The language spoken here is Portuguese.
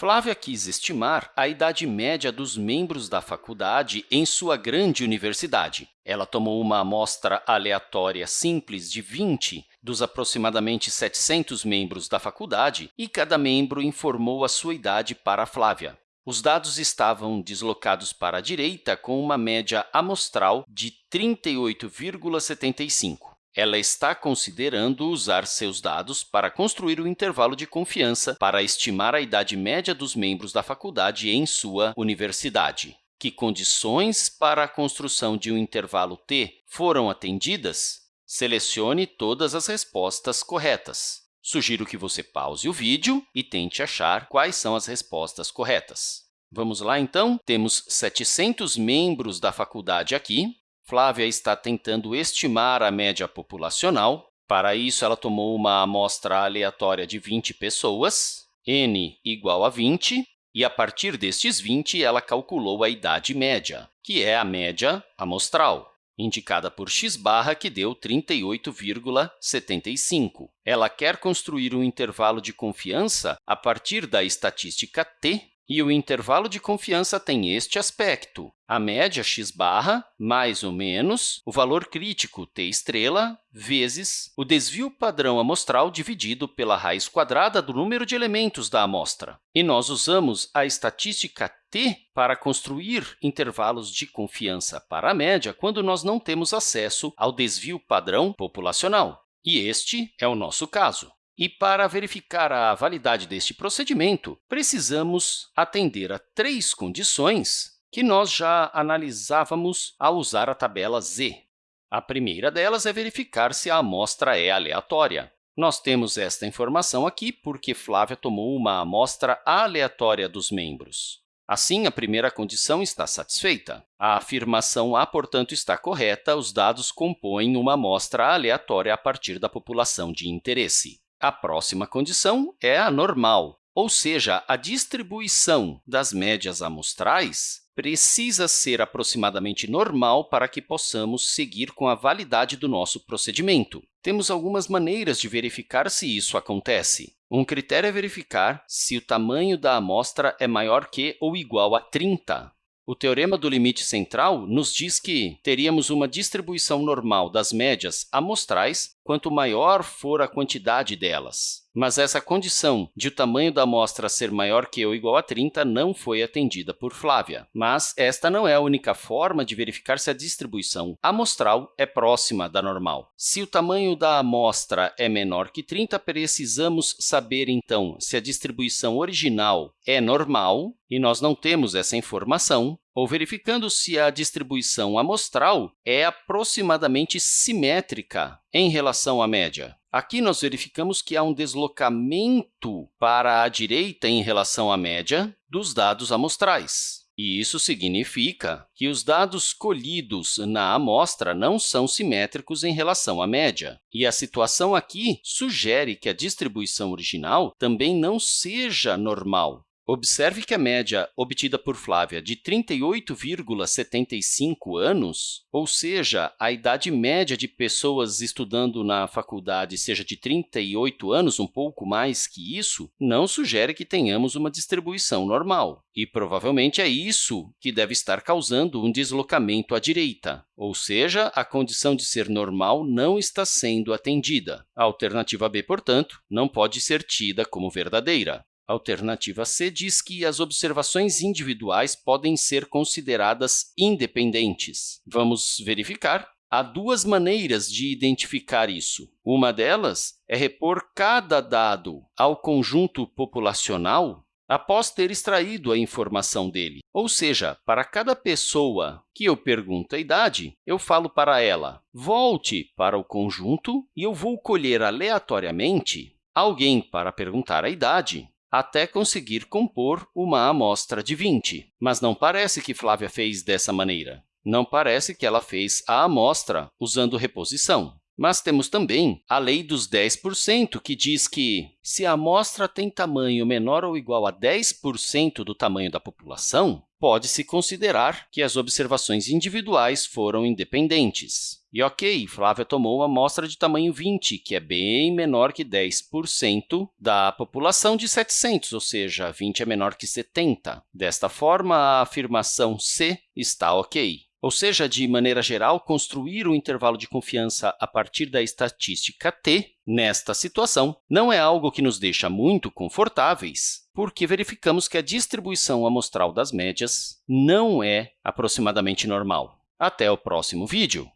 Flávia quis estimar a idade média dos membros da faculdade em sua grande universidade. Ela tomou uma amostra aleatória simples de 20 dos aproximadamente 700 membros da faculdade e cada membro informou a sua idade para Flávia. Os dados estavam deslocados para a direita com uma média amostral de 38,75. Ela está considerando usar seus dados para construir o um intervalo de confiança para estimar a idade média dos membros da faculdade em sua universidade. Que condições para a construção de um intervalo t foram atendidas? Selecione todas as respostas corretas. Sugiro que você pause o vídeo e tente achar quais são as respostas corretas. Vamos lá, então? Temos 700 membros da faculdade aqui, Flávia está tentando estimar a média populacional. Para isso, ela tomou uma amostra aleatória de 20 pessoas, n igual a 20, e, a partir destes 20, ela calculou a idade média, que é a média amostral, indicada por x barra, que deu 38,75. Ela quer construir um intervalo de confiança a partir da estatística t, e o intervalo de confiança tem este aspecto, a média x barra mais ou menos o valor crítico t estrela vezes o desvio padrão amostral dividido pela raiz quadrada do número de elementos da amostra. E nós usamos a estatística t para construir intervalos de confiança para a média quando nós não temos acesso ao desvio padrão populacional. E este é o nosso caso. E para verificar a validade deste procedimento, precisamos atender a três condições que nós já analisávamos ao usar a tabela Z. A primeira delas é verificar se a amostra é aleatória. Nós temos esta informação aqui porque Flávia tomou uma amostra aleatória dos membros. Assim, a primeira condição está satisfeita. A afirmação A, portanto, está correta, os dados compõem uma amostra aleatória a partir da população de interesse. A próxima condição é a normal, ou seja, a distribuição das médias amostrais precisa ser aproximadamente normal para que possamos seguir com a validade do nosso procedimento. Temos algumas maneiras de verificar se isso acontece. Um critério é verificar se o tamanho da amostra é maior que ou igual a 30. O teorema do limite central nos diz que teríamos uma distribuição normal das médias amostrais quanto maior for a quantidade delas. Mas essa condição de o tamanho da amostra ser maior que ou igual a 30 não foi atendida por Flávia. Mas esta não é a única forma de verificar se a distribuição amostral é próxima da normal. Se o tamanho da amostra é menor que 30, precisamos saber, então, se a distribuição original é normal, e nós não temos essa informação, ou verificando se a distribuição amostral é aproximadamente simétrica em relação à média. Aqui, nós verificamos que há um deslocamento para a direita em relação à média dos dados amostrais. E isso significa que os dados colhidos na amostra não são simétricos em relação à média. E a situação aqui sugere que a distribuição original também não seja normal, Observe que a média obtida por Flávia de 38,75 anos, ou seja, a idade média de pessoas estudando na faculdade seja de 38 anos, um pouco mais que isso, não sugere que tenhamos uma distribuição normal. E provavelmente é isso que deve estar causando um deslocamento à direita, ou seja, a condição de ser normal não está sendo atendida. A alternativa B, portanto, não pode ser tida como verdadeira. Alternativa C diz que as observações individuais podem ser consideradas independentes. Vamos verificar. Há duas maneiras de identificar isso. Uma delas é repor cada dado ao conjunto populacional após ter extraído a informação dele. Ou seja, para cada pessoa que eu pergunto a idade, eu falo para ela, volte para o conjunto e eu vou colher aleatoriamente alguém para perguntar a idade até conseguir compor uma amostra de 20. Mas não parece que Flávia fez dessa maneira. Não parece que ela fez a amostra usando reposição. Mas temos também a lei dos 10%, que diz que, se a amostra tem tamanho menor ou igual a 10% do tamanho da população, pode-se considerar que as observações individuais foram independentes. E ok, Flávia tomou uma amostra de tamanho 20, que é bem menor que 10% da população de 700, ou seja, 20 é menor que 70. Desta forma, a afirmação C está ok. Ou seja, de maneira geral, construir o um intervalo de confiança a partir da estatística t, nesta situação, não é algo que nos deixa muito confortáveis, porque verificamos que a distribuição amostral das médias não é aproximadamente normal. Até o próximo vídeo!